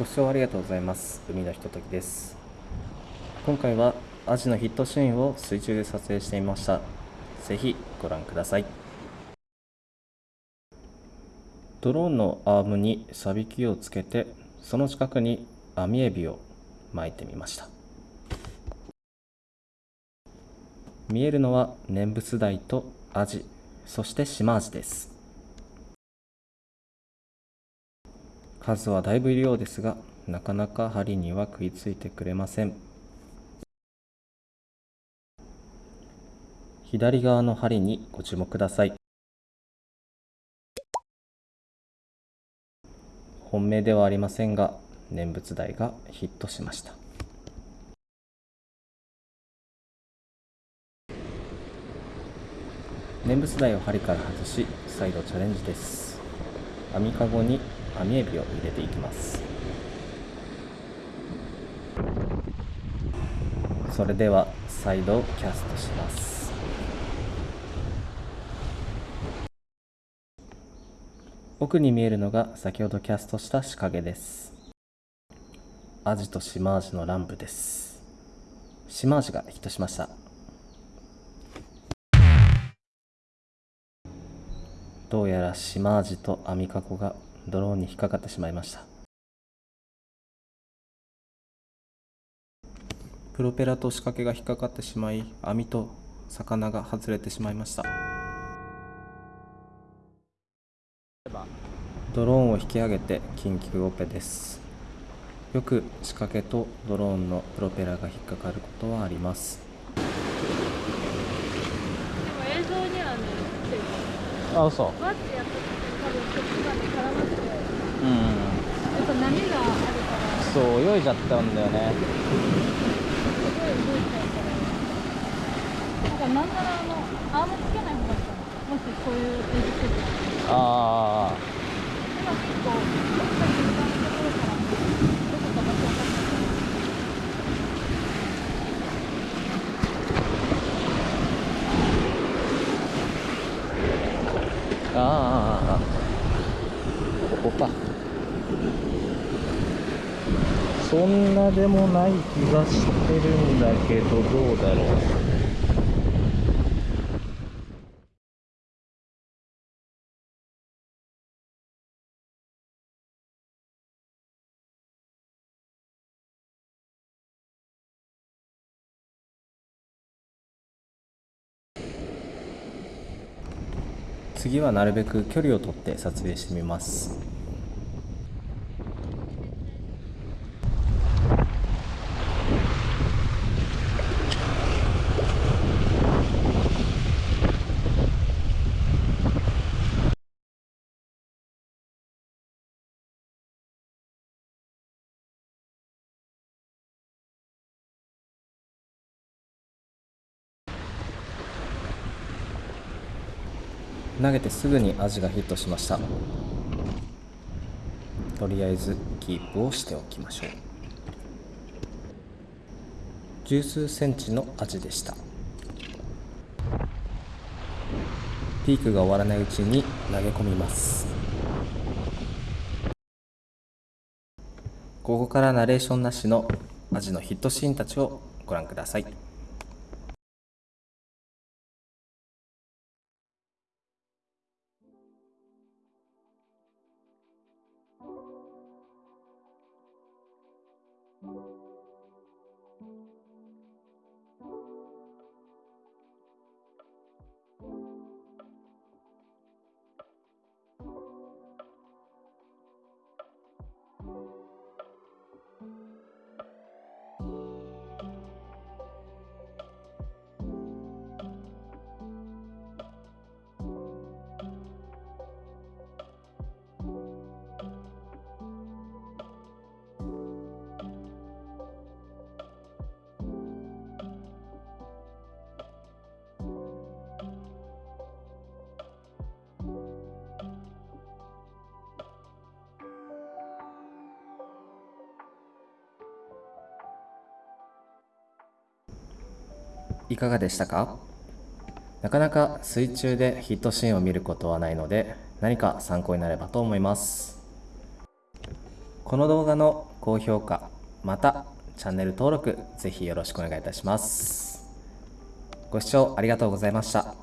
ご視聴ありがとうございます。海のひとときです。今回はアジのヒットシーンを水中で撮影してみました。ぜひご覧ください。ドローンのアームにサビキをつけてその近くに網エビを巻いてみました。見えるのは念仏台とアジそして島アジです。数はだいぶいるようですがなかなか針には食いついてくれません。左側の針にご注目ください。本命ではありませんが念仏台がヒットしました。念仏台を針から外し再度チャレンジです。網かごに網エビを入れていきます。それでは再度キャストします。奥に見えるのが先ほどキャストした仕掛けです。アジとシマアジの乱舞です。シマアジがヒットしました。どうやらシマアジとアミカコがドローンに引っかかってしまいました。プロペラと仕掛けが引っかかってしまい網と魚が外れてしまいました。ドローンを引き上げて緊急オペです。よく仕掛けとドローンのプロペラが引っかかることはあります。映像にはねあ嘘バッてやった時に多分こっちまで絡まってうんやっぱ波があるからそう泳いじゃったんだよねすごい動いちゃうからなんかなんな。らあのアームつけない方がいいかなもしこういう映像してたら。ああ今結構どっか中間のところからどこか場所分かってああここかそんなでもない気がしてるんだけどどうだろう次はなるべく距離をとって撮影してみます。投げてすぐにアジがヒットしました。とりあえずキープをしておきましょう。十数センチのアジでした。ピークが終わらないうちに投げ込みます。ここからナレーションなしのアジのヒットシーンたちをご覧ください。いかがでしたか？なかなか水中でヒットシーンを見ることはないので何か参考になればと思います。この動画の高評価またチャンネル登録ぜひよろしくお願いいたします。ご視聴ありがとうございました。